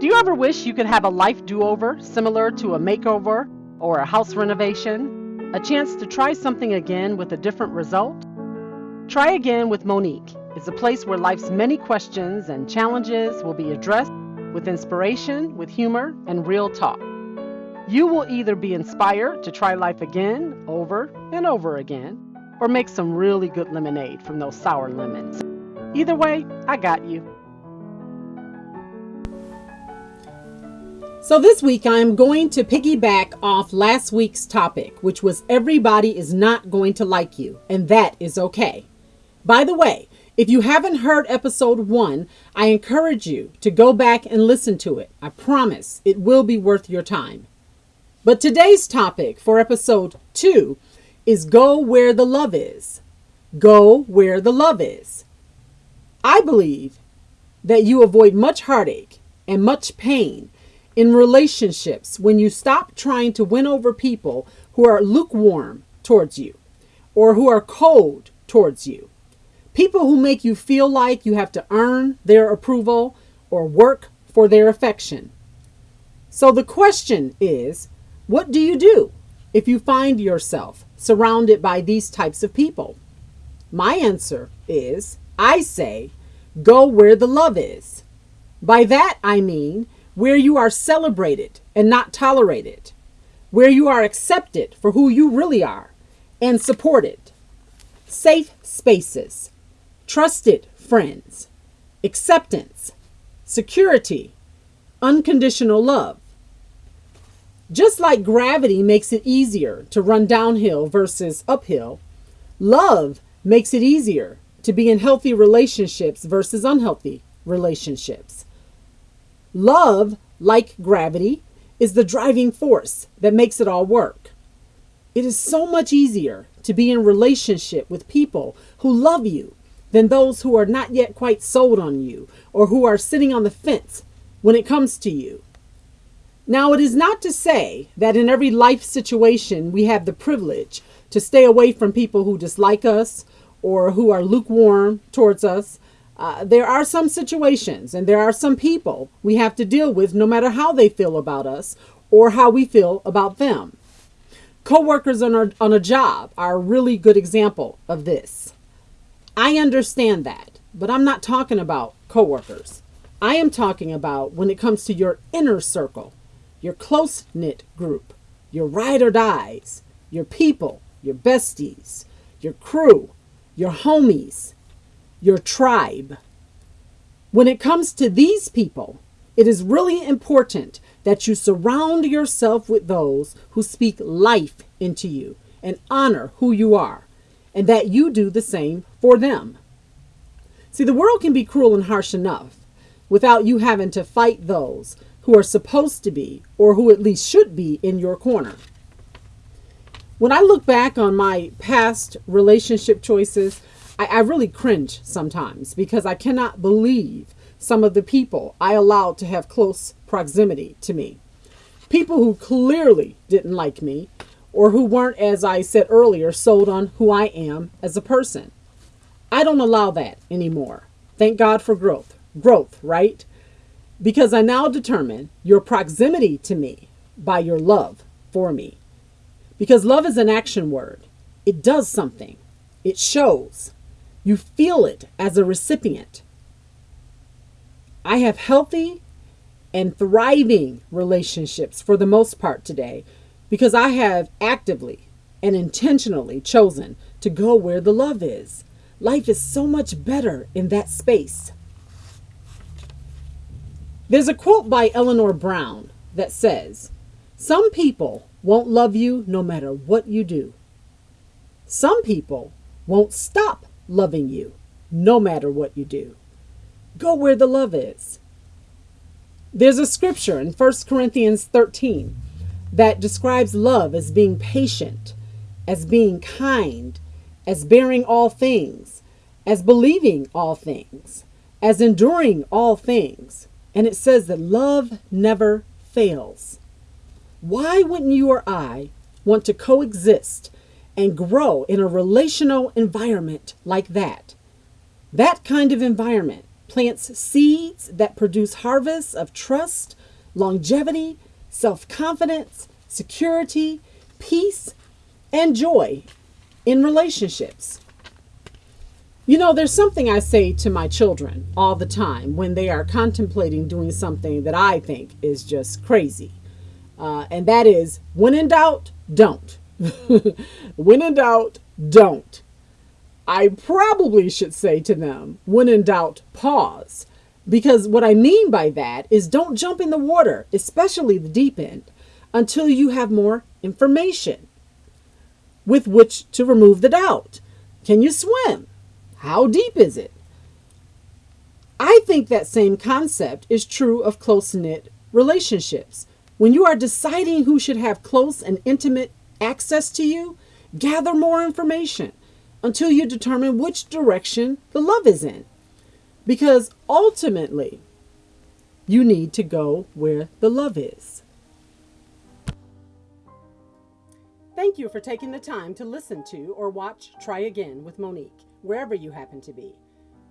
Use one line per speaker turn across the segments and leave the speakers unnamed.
Do you ever wish you could have a life do over similar to a makeover or a house renovation? A chance to try something again with a different result? Try Again with Monique is a place where life's many questions and challenges will be addressed with inspiration, with humor, and real talk. You will either be inspired to try life again, over and over again, or make some really good lemonade from those sour lemons. Either way, I got you.
So, this week I am going to piggyback off last week's topic, which was everybody is not going to like you, and that is okay. By the way, if you haven't heard episode one, I encourage you to go back and listen to it. I promise it will be worth your time. But today's topic for episode two is Go Where the Love Is. Go where the love is. I believe that you avoid much heartache and much pain in relationships when you stop trying to win over people who are lukewarm towards you or who are cold towards you. People who make you feel like you have to earn their approval or work for their affection. So the question is what do you do if you find yourself surrounded by these types of people? My answer is I say, go where the love is. By that I mean where you are celebrated and not tolerated, where you are accepted for who you really are and supported. Safe spaces, trusted friends, acceptance, security, unconditional love. Just like gravity makes it easier to run downhill versus uphill, love makes it easier to be in healthy relationships versus unhealthy relationships. Love, like gravity, is the driving force that makes it all work. It is so much easier to be in relationship with people who love you than those who are not yet quite sold on you or who are sitting on the fence when it comes to you. Now, it is not to say that in every life situation we have the privilege to stay away from people who dislike us or who are lukewarm towards us uh, there are some situations and there are some people we have to deal with no matter how they feel about us or how we feel about them. Coworkers on a, on a job are a really good example of this. I understand that, but I'm not talking about coworkers. I am talking about when it comes to your inner circle, your close knit group, your ride or dies, your people, your besties, your crew, your homies, your tribe. When it comes to these people, it is really important that you surround yourself with those who speak life into you and honor who you are, and that you do the same for them. See, the world can be cruel and harsh enough without you having to fight those who are supposed to be, or who at least should be, in your corner. When I look back on my past relationship choices, I, I really cringe sometimes because I cannot believe some of the people I allowed to have close proximity to me. People who clearly didn't like me or who weren't, as I said earlier, sold on who I am as a person. I don't allow that anymore. Thank God for growth. Growth, right? Because I now determine your proximity to me by your love for me. Because love is an action word, it does something, it shows, you feel it as a recipient. I have healthy and thriving relationships for the most part today because I have actively and intentionally chosen to go where the love is. Life is so much better in that space. There's a quote by Eleanor Brown that says, Some people won't love you no matter what you do. Some people won't stop loving you no matter what you do. Go where the love is. There's a scripture in 1 Corinthians 13 that describes love as being patient, as being kind, as bearing all things, as believing all things, as enduring all things. And it says that love never fails. Why wouldn't you or I want to coexist and grow in a relational environment like that. That kind of environment plants seeds that produce harvests of trust, longevity, self confidence, security, peace, and joy in relationships. You know, there's something I say to my children all the time when they are contemplating doing something that I think is just crazy. Uh, and that is when in doubt, don't. when in doubt, don't. I probably should say to them, when in doubt, pause. Because what I mean by that is don't jump in the water, especially the deep end, until you have more information with which to remove the doubt. Can you swim? How deep is it? I think that same concept is true of close knit relationships. When you are deciding who should have close and intimate access to you, gather more information until you determine which direction the love is in. Because ultimately, you need to go where the love is. Thank you for taking the time to listen to or watch Try Again with Monique, wherever you happen to be.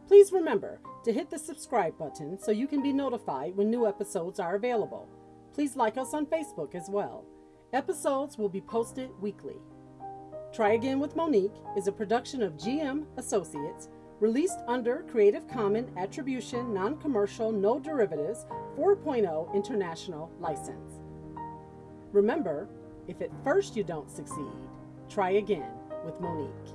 Please remember to hit the subscribe button so you can be notified when new episodes are available. Please like us on Facebook as well. Episodes will be posted weekly. Try Again with Monique is a production of GM Associates, released under Creative Commons Attribution Non Commercial No Derivatives 4.0 International License. Remember, if at first you don't succeed, try again with Monique.